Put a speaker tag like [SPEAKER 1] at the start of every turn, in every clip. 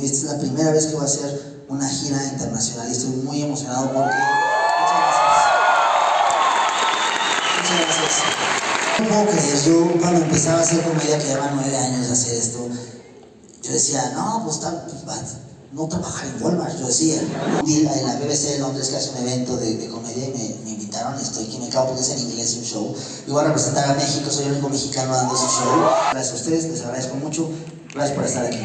[SPEAKER 1] Y esta es la primera vez que voy a hacer una gira internacional y estoy muy emocionado porque... Muchas gracias. Muchas gracias. No puedo creer, yo cuando empezaba a hacer comedia, que lleva nueve años de hacer esto, yo decía, no, pues, tal, pues no trabajar en Walmart, yo decía. Un día en la BBC de Londres que hace un evento de, de comedia y me, me invitaron estoy aquí, me cago porque es en inglés un show. Y voy a representar a México, soy el único mexicano dando ese show. Gracias a ustedes, les agradezco mucho. Gracias por estar aquí.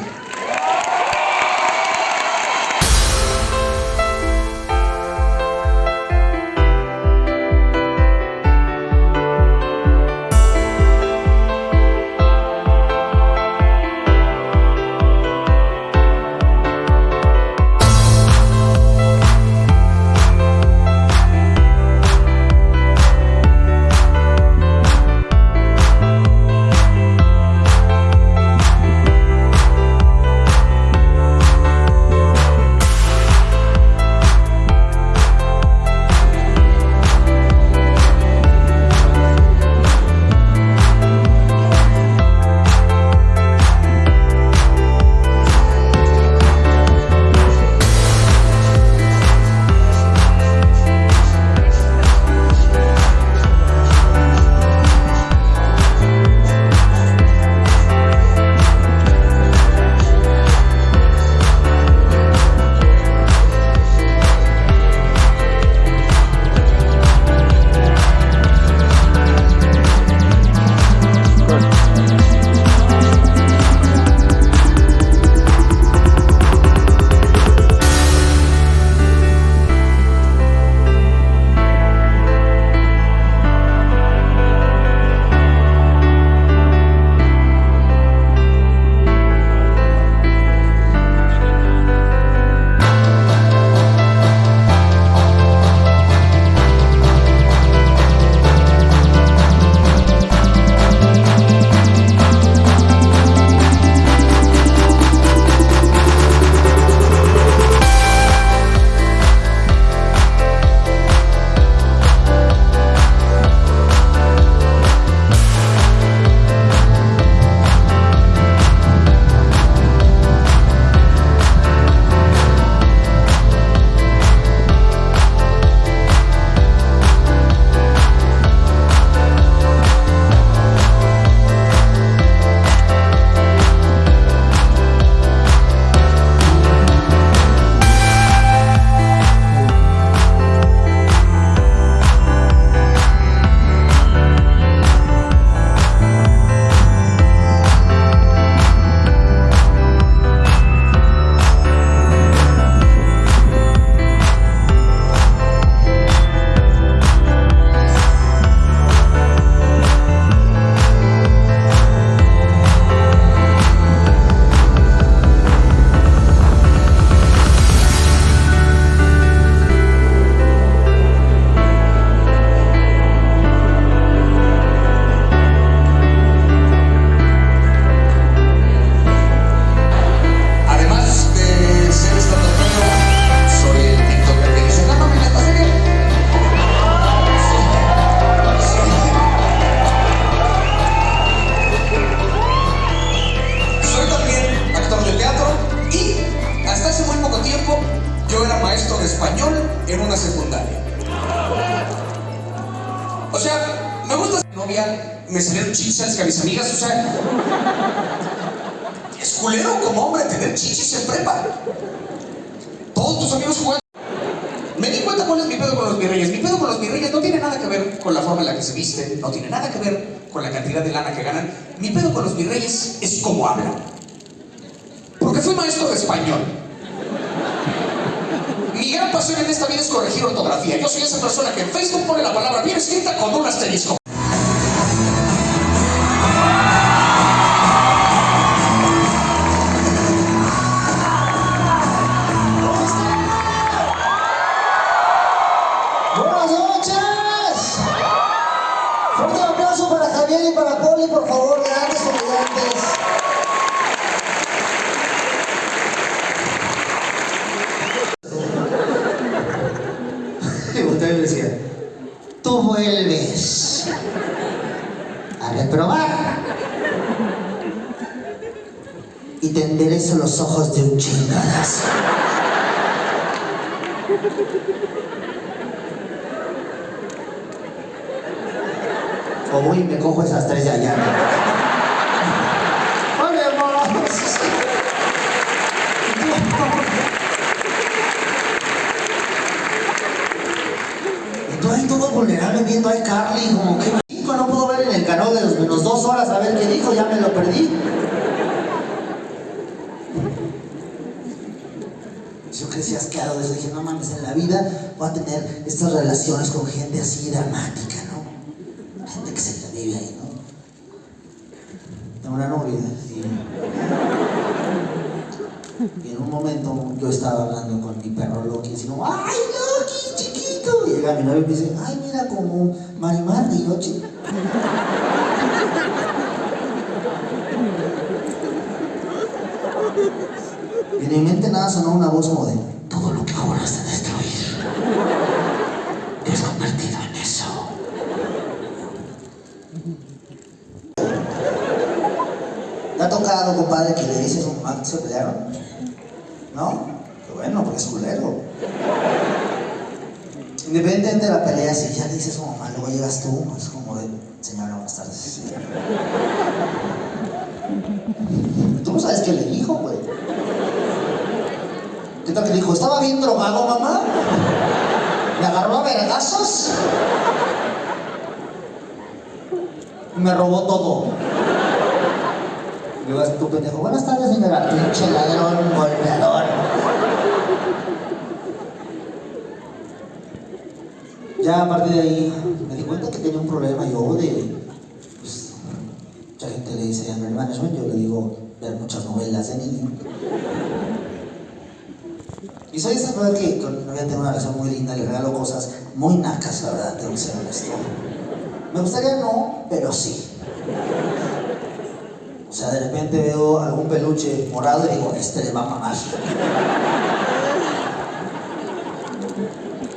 [SPEAKER 2] En una secundaria. O sea, me gusta ser novia, me salieron chichas que a mis amigas, o sea, es culero como hombre tener chichis en prepa. Todos tus amigos juegan. Me di cuenta cuál es mi pedo con los virreyes. Mi pedo con los virreyes no tiene nada que ver con la forma en la que se visten, no tiene nada que ver con la cantidad de lana que ganan. Mi pedo con los virreyes es cómo hablan. Porque fui maestro de español. Mi gran pasión en esta vida es corregir ortografía. Yo soy esa persona que en Facebook pone la palabra bien escrita con un asterisco.
[SPEAKER 1] ¡Buenas noches! Fuerte aplauso para Javier y para Poli, por favor, grandes comediantes. Y volteaba y me decía, tú vuelves enderezo los ojos de un chingadazo. O voy me cojo esas tres de allá. Y tú ahí todo vulnerable viendo a Carly como que no puedo ver en el canal de los menos dos horas a ver qué dijo, ya me lo perdí. Yo crecí asqueado de eso, dije, no mames, en la vida voy a tener estas relaciones con gente así dramática, ¿no? Gente que se la vive ahí, ¿no? Tengo una novia y, y en un momento yo estaba hablando con mi perro Loki, y decía, ¡ay, Loki, chiquito! Y llega mi novio y me dice, ¡ay, mira como Marimar de noche! Y en mi mente nada sonó una voz como de todo lo que juraste destruir. Has convertido en eso. ¿Te ha tocado, compadre, que le dices un que se pelearon? ¿No? Qué bueno, porque es culero. Independientemente de la pelea, si ya le dices a mamá, luego llegas tú, es como de, señora, buenas tardes. Tú no sabes qué le dijo, güey. ¿Qué tal que dijo? ¿Estaba bien drogado, mamá? ¿Me agarró a vergazos? Me robó todo. Y luego tú pendejo, buenas tardes, señora, pinche ladrón, golpeador. Ya a partir de ahí me di cuenta que tenía un problema yo de, pues, mucha gente le dice anger management, yo le digo ver muchas novelas de niño. Y soy esa mujer que con mi novia tengo una relación muy linda, le regalo cosas muy nacas, la verdad, tengo que ser honesto. Me gustaría no, pero sí. O sea, de repente veo algún peluche morado y digo, este le va a mamar.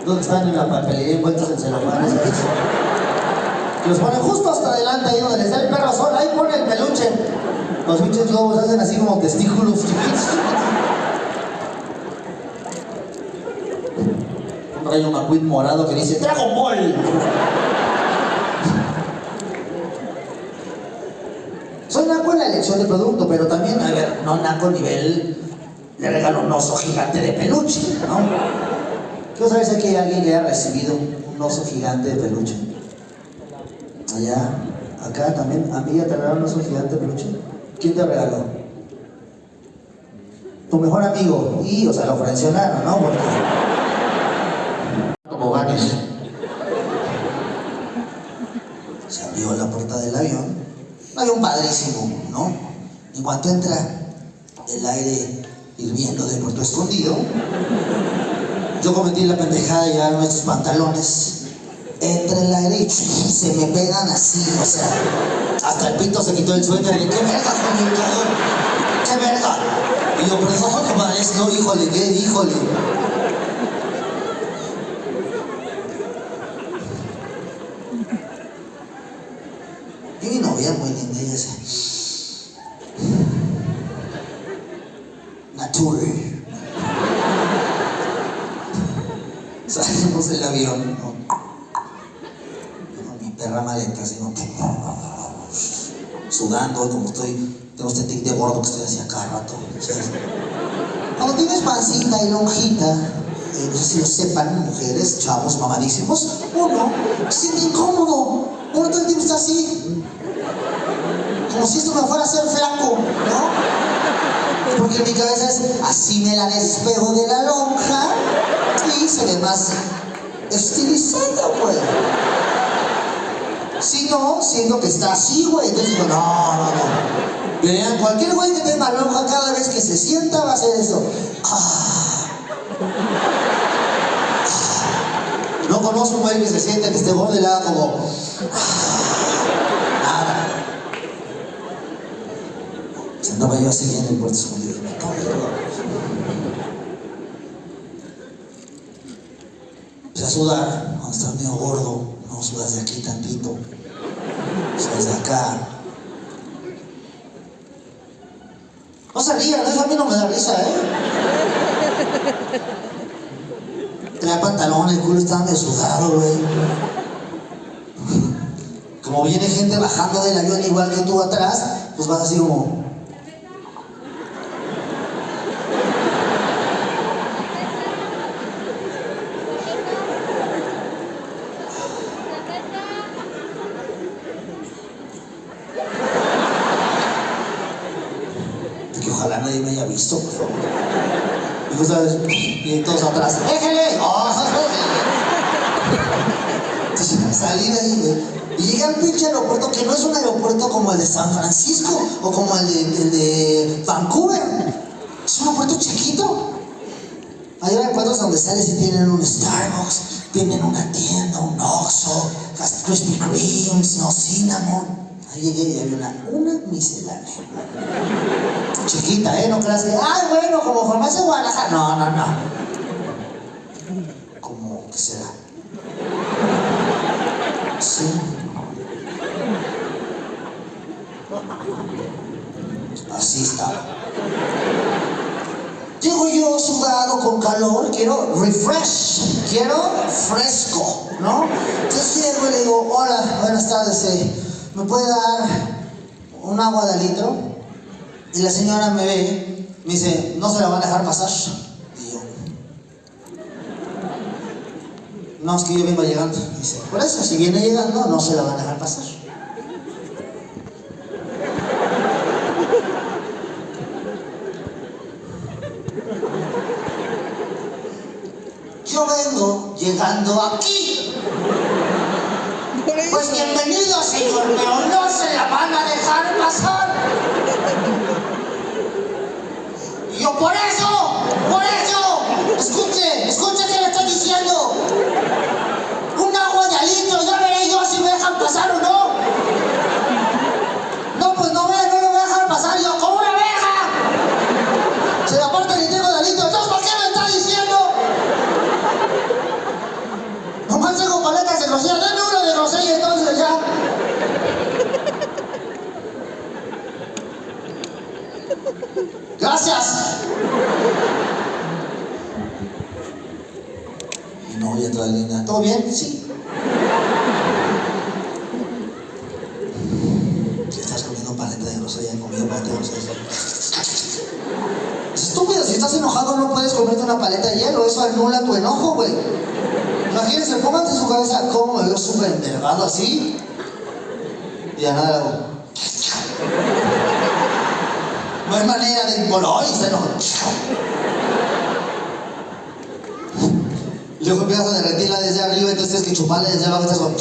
[SPEAKER 1] Que están en la papelería envueltos en celofanes, los ponen justo hasta adelante, ahí donde les da el perro sol, ahí pone el peluche. Los pinches globos hacen así como testículos chiquitos. Un rayo McQueen morado que dice ¡Dragon Ball! Soy naco en la elección de producto, pero también, a ver, no naco nivel le regalo un oso gigante de peluche, ¿no? Saber si aquí hay alguien que haya recibido un oso gigante de peluche. Allá, acá también, a mí ya te regalaron un oso gigante de peluche. ¿Quién te regaló? Tu mejor amigo. Y, o sea, lo frencionaron, ¿no? Porque... Como ganes. Se abrió la puerta del avión. Un avión padrísimo, ¿no? En cuanto entra el aire hirviendo de Puerto Escondido, yo cometí la pendejada de llevar nuestros pantalones. Entra el aire y se me pegan así, o sea, hasta el pito se quitó el suéter y ¡qué verga, comunicador! ¡Qué verga! Y yo, perdón, compadre, no, híjole, ¿qué? Híjole. Y mi novia muy linda y dice, Natur. Salimos del avión, ¿no? Con mi perra maleta, así, ¿no? Sudando, como estoy, tengo este tic de gordo que estoy así a cada rato. ¿sabes? Cuando tienes pancita y lonjita, eh, no sé si lo sepan, mujeres, chavos, mamadísimos, uno se siente incómodo. Uno todo el tiempo está así. Como si esto me fuera a hacer flaco, ¿no? Porque mi cabeza es así me la despejo de la lonja y se ve más estilizado, pues. Si no, siento que está así, güey. Entonces digo, no, no, no. Vean, cualquier güey que tenga lonja cada vez que se sienta va a hacer eso. Ah. No conozco un güey que se sienta que esté gordo y le haga como. ah. Nada. Se andaba yo así en el puerto escondido. Me cago Empecé a sudar cuando estás medio gordo, no sudas de aquí tantito, sudas de acá. No se rían, eso a mí no me da risa, ¿eh? Trae pantalón, el culo está medio sudado, güey. Como viene gente bajando del avión igual que tú atrás, pues vas así como... que ojalá nadie me haya visto, por favor. Y tú sabes, y todos atrás, ¡déjele! ¡Oh! Entonces salí de ahí, güey. Y llegué al pinche aeropuerto que no es un aeropuerto como el de San Francisco o como el de, Vancouver. Es un aeropuerto chiquito. Hay aeropuertos donde sales y tienen un Starbucks, tienen una tienda, un Oxxo, hasta Krispy Kremes, no cinnamon. Ahí llegué y había una, una miscelánea. Chiquita, ¿eh? No creas que, ay, bueno, como farmacia Guadalajara. No, no, no. Como, ¿qué será? Sí. Así estaba. Llego yo sudado con calor, quiero refresh, quiero fresco, ¿no? Entonces llego y le digo, hola, buenas tardes, eh, ¿me puede dar un agua de litro? Y la señora me ve, me dice, no se la van a dejar pasar. Y yo, no, es que yo vengo llegando. Dice, por eso, si viene llegando, no se la van a dejar pasar. Yo vengo aquí. Pues bienvenido, señor, pero no se la van a dejar pasar. Y yo, por eso, por eso, escuche, escuche que le estoy diciendo. Un agua de alitro, ya veré yo si me dejan pasar o no. No, pues no me, no me voy a dejar pasar. Y yo, ¿cómo una abeja? Se aparte ni tengo de alitro, entonces ¿por qué me está diciendo? Nomás tengo paletas de grosella, denme uno de grosella entonces ya. Gracias. Y no voy a entrar en línea. ¿Todo bien? Sí. Si estás comiendo paleta de grosella, he comido paleta de grosella. Es estúpido, si estás enojado no puedes comerte una paleta de hielo, eso anula tu enojo, güey. Imagínense, pónganse en su cabeza cómo me veo súper envergado Y a nada hago. No hay manera de. Bueno, ay, está enojado. Luego empiezas a derretirla desde arriba, entonces que chuparla desde abajo, estás como.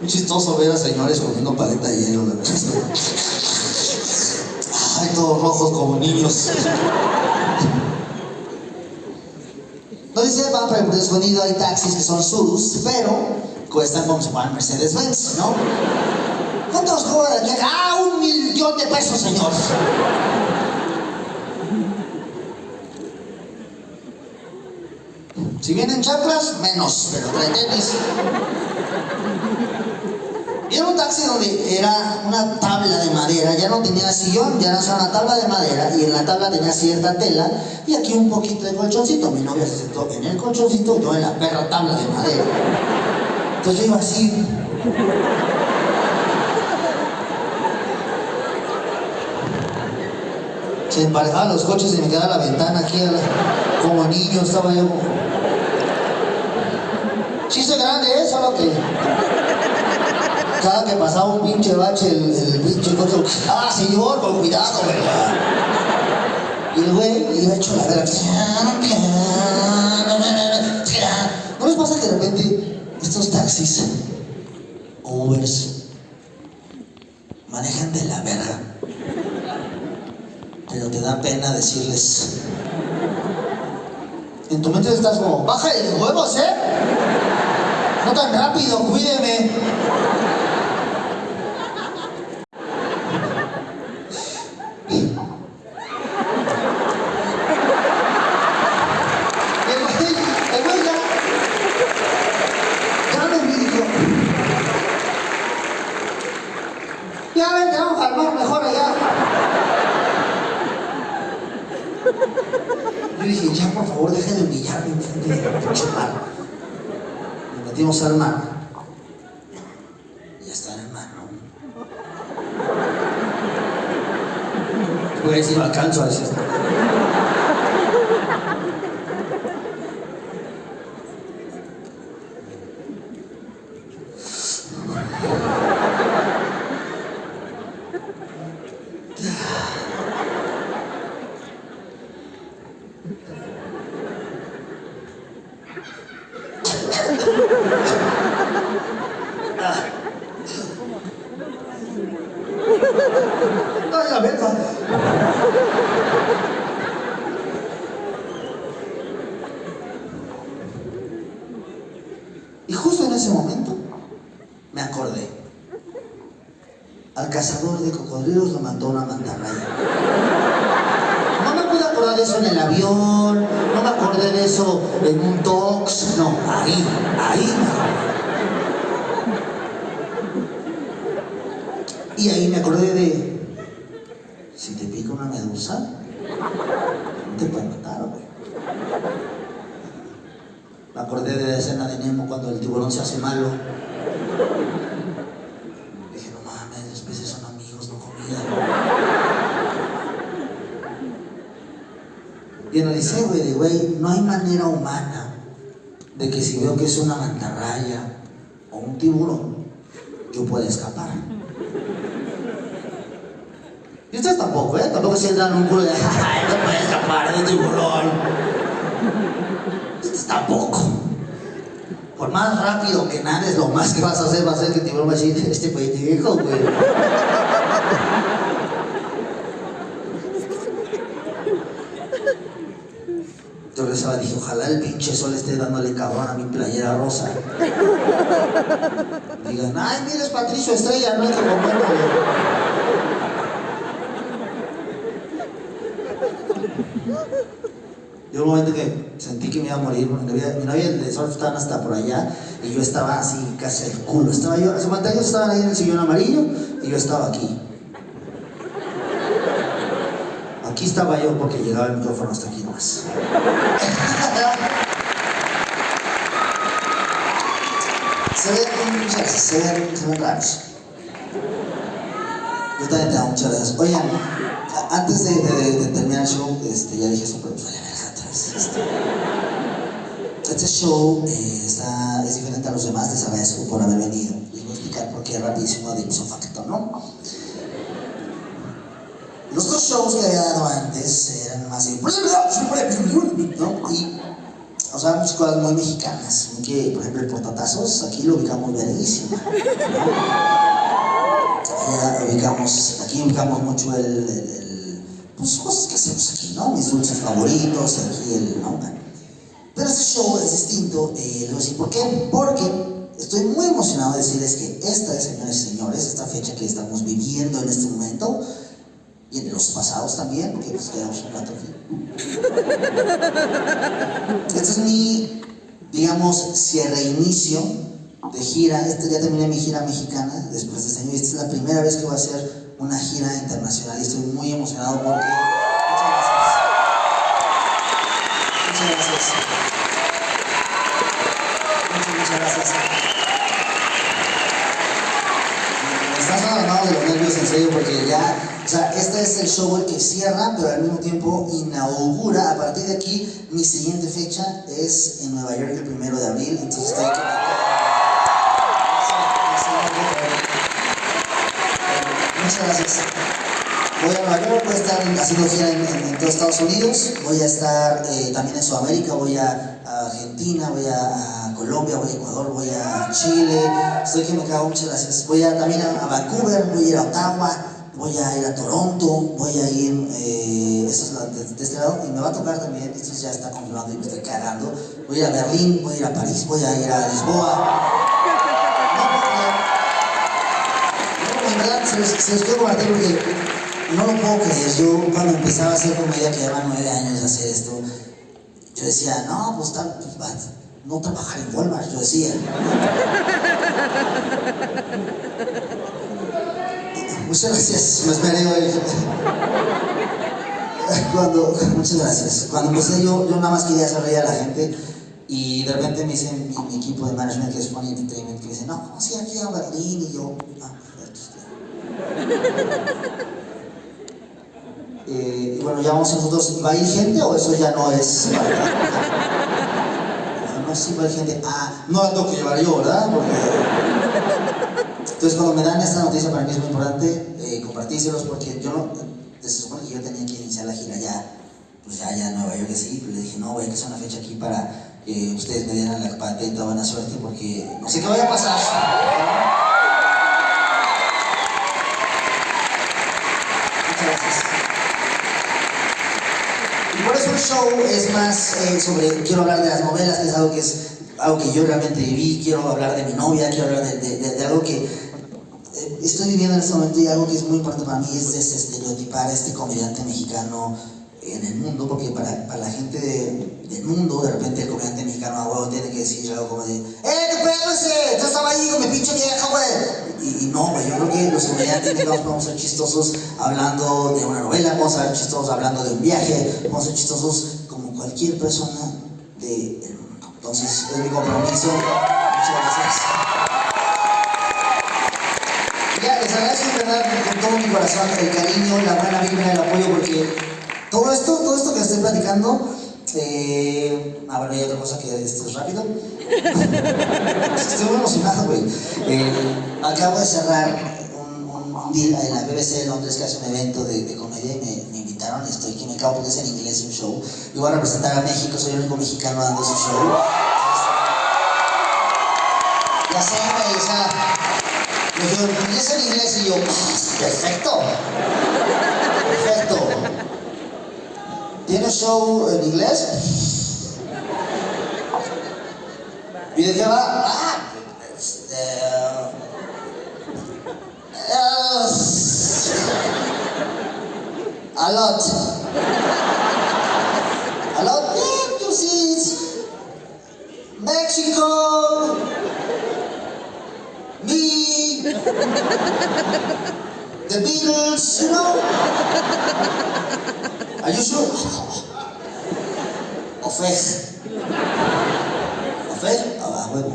[SPEAKER 1] Muy chistoso ver a señores comiendo paleta de hielo, la verdad. Ay, todos rojos como niños. Dice van para el escondido, hay taxis que son sus, pero cuestan como si fueran Mercedes-Benz, ¿no? ¿Cuántos cobran aquí? ¡Ah, un millón de pesos, señor! Si vienen chanclas, menos, pero trae tenis. Y era un taxi donde era una tabla de madera, ya no tenía sillón, ya era una tabla de madera y en la tabla tenía cierta tela y aquí un poquito de colchoncito. Mi novia se sentó en el colchoncito y yo en la perra tabla de madera. Entonces yo iba así. Se emparejaban los coches y me quedaba la ventana aquí, como niño estaba yo. soy grande, ¿eh? Solo que cada que pasaba un pinche bache, el, pinche coche, ah, señor, con cuidado, ¿verdad? Y el güey iba hecho la verga. ¿No les pasa que de repente estos taxis o Ubers manejan de la verga? Pero te da pena decirles. En tu mente estás como, baja de huevos, ¿eh? No tan rápido, cuídeme. El güey, el güey ya, ya me dijo, Ya vente, vamos al mar mejor allá. Yo dije, ya por favor, deje de humillarme enfrente del pinche mar. Nos metimos al mar. Ya está en el mar, ¿no? Voy a decir, no alcanzo a decir esto. Ay, la verga. Y justo en ese momento me acordé. Al cocodrilos lo mandó una mantarraya. No me pude acordar de eso en el avión, no me acordé de eso en un tox, no, ahí, ahí me. Y ahí me acordé de, si te pica una medusa, te puede matar, güey. Me acordé de la escena de Nemo cuando el tiburón se hace malo. Dije, no mames, los peces son amigos, no comida. Y analicé, güey, güey, no hay manera humana de que si veo que es una mantarraya o un tiburón, yo pueda escapar. Y ustedes tampoco, ¿eh? Tampoco se en un culo de, ay, no puedes escapar de tiburón. Ustedes tampoco. Por más rápido que nades, lo más que vas a hacer va a ser que el tiburón va a decir, este güey. Yo regresaba y dije, ojalá el pinche sol esté dándole cabrón a mi playera rosa. Digan, ay, mira, es Patricio Estrella, no es que Yo un momento que sentí que me iba a morir, mi novia, mi novia de surf estaban hasta por allá y yo estaba así casi al culo. Estaba yo, hace cuenta ellos estaban ahí en el sillón amarillo y yo estaba aquí. Aquí estaba yo porque llegaba el micrófono hasta aquí nomás. se ven, muchas gracias, se ven, se ven raros. Yo también te amo, muchas gracias. Oigan, antes de, de- de terminar el show, este, ya dije eso, pero vale verga atrás. Este, este show eh, está, es diferente a los demás, les agradezco por haber venido. Les voy a explicar por qué rapidísimo de ipso facto, ¿no? Shows que había dado antes eran más de... ¿no? Y, o sea, muchas cosas muy mexicanas. Que, por ejemplo, el portatazos, aquí lo ubicamos verguísima. ubicamos, aquí ubicamos mucho el, el- el- pues cosas que hacemos aquí, ¿no? Mis dulces favoritos, aquí el, ¿no? Pero este show es distinto, eh, voy a decir por qué, porque estoy muy emocionado de decirles que esta, señores y señores, esta fecha que estamos viviendo en este momento, y en los pasados también, porque pues quedamos un rato aquí. Este es mi, digamos, cierre inicio de gira. Este, ya terminé mi gira mexicana después de este año y esta es la primera vez que voy a hacer una gira internacional y estoy muy emocionado porque... Muchas gracias. Muchas gracias. Muchas, muchas gracias. Me están sonando de los nervios en serio porque ya, o sea, este es el show el que cierra, pero al mismo tiempo inaugura. A partir de aquí, mi siguiente fecha es en Nueva York el primero de abril, entonces estoy aquí. Muchas gracias. Voy a Nueva York, voy a estar haciendo gira en, en, todos Estados Unidos, voy a estar eh, también en Sudamérica, voy a, Argentina, voy a, a Colombia, voy a Ecuador, voy a Chile, estoy que me cago, muchas gracias. Voy a, también a, a Vancouver, voy a ir a Ottawa, voy a ir a Toronto, voy a ir, eh, eso es la- de, de este lado, y me va a tocar también, esto ya está confirmado y me estoy cagando, voy a ir a Berlín, voy a ir a París, voy a ir a Lisboa. No. No, en verdad, se los, quiero compartir porque no lo puedo creer. Yo cuando empezaba a hacer comedia, que llevaba nueve años de hacer esto, yo decía, no, pues tal, pues no trabajar en Walmart, yo decía. Muchas gracias, me esperé hoy. Cuando, muchas gracias. Cuando empecé yo, yo nada más quería hacer a la gente y de repente me dice mi, equipo de management que es Funny Entertainment que dice, no, sí, aquí a Berlín y yo, ah, perfecto. Eh, y bueno, ya vamos nosotros, ¿va a ir gente o eso ya no es? no, sí va a ir gente, ah, no la tengo que llevar yo, ¿verdad? Porque... Entonces cuando me dan esta noticia para mí es muy importante eh, compartírselos porque yo no, se supone que yo tenía que iniciar la gira ya, pues ya, ya en Nueva York así, pero le dije, no, voy a sea una fecha aquí para que ustedes me dieran la patenta, buena suerte porque no sé qué vaya a pasar. Muchas gracias. Y por eso el show es más eh, sobre, quiero hablar de las novelas, que es algo que es algo que yo realmente viví, quiero hablar de mi novia, quiero hablar de, de, algo que estoy viviendo en este momento y algo que es muy importante para mí es este, estereotipar a este comediante mexicano en el mundo, porque para, para la gente de, del mundo, de repente el comediante mexicano a huevo tiene que decir algo como de ¡Eh, qué pedo ese! Yo estaba ahí con mi pinche vieja, güey. Y, y, no, güey, yo creo que los comediantes mexicanos podemos ser chistosos hablando de una novela, podemos ser chistosos hablando de un viaje, podemos ser chistosos como cualquier persona del de mundo. Entonces, es mi compromiso. Muchas gracias. Les agradezco en verdad con todo mi corazón el cariño, la buena vibra, el apoyo, porque todo esto, todo esto que estoy platicando, eh, ah, bueno, hay otra cosa que esto es rápido. estoy muy emocionado, güey. Eh, acabo de cerrar un, deal en la BBC de Londres que hace un evento de, comedia y me, invitaron estoy aquí me cago porque es en inglés un show. Yo voy a representar a México, soy el único mexicano dando ese show. Ya sé, güey, o sea, me dijeron, ¿es en inglés? Y yo, perfecto. Perfecto. ¿Tienes show en inglés? Y de qué va? Ah, uh, a lot. A lot, yeah, you see it. Mexico. Me. The Beatles, you know. Are you sure? Ofej. Ofej? Ah, huevo.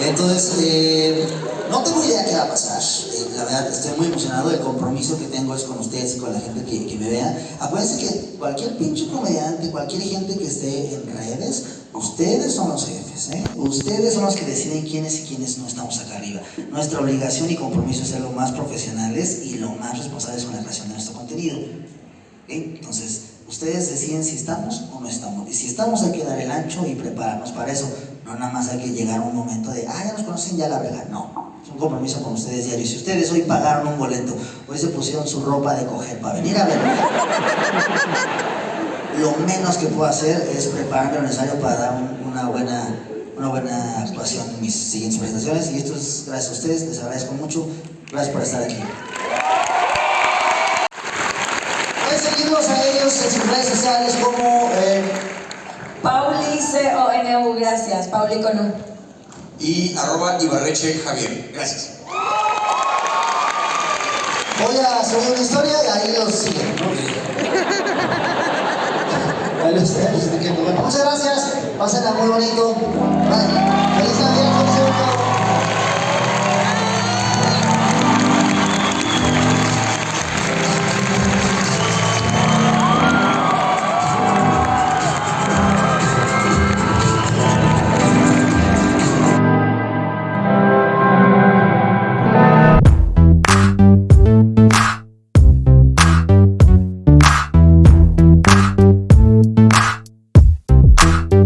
[SPEAKER 1] Entonces, eh, no tengo idea qué va a pasar. La verdad, estoy muy emocionado. El compromiso que tengo es con ustedes y con la gente que, me vea. Acuérdense que cualquier pinche comediante, cualquier gente que esté en redes, ustedes son los jefes. ¿eh? Ustedes son los que deciden quiénes y quiénes no estamos acá arriba. Nuestra obligación y compromiso es ser lo más profesionales y lo más responsables con la creación de nuestro contenido. Entonces, ustedes deciden si estamos o no estamos. Y si estamos hay que dar el ancho y prepararnos para eso. No nada más hay que llegar a un momento de, ah, ya nos conocen, ya la verga. No, un compromiso con ustedes diario. Si ustedes hoy pagaron un boleto, hoy se pusieron su ropa de coger para venir a verme, lo menos que puedo hacer es prepararme lo necesario para dar un, una, buena, una buena actuación en mis siguientes presentaciones. Y esto es gracias a ustedes, les agradezco mucho. Gracias por estar aquí. Pueden seguirnos a ellos en sus redes sociales como... Eh,
[SPEAKER 3] C-O-N-U, gracias. Pauli con.
[SPEAKER 2] Y arroba Ibarreche Javier. Gracias.
[SPEAKER 1] Voy a subir una historia y ahí los siguen. Ahí los, ahí los muchas gracias. Pásenla muy bonito. Bye. Feliz Navidad.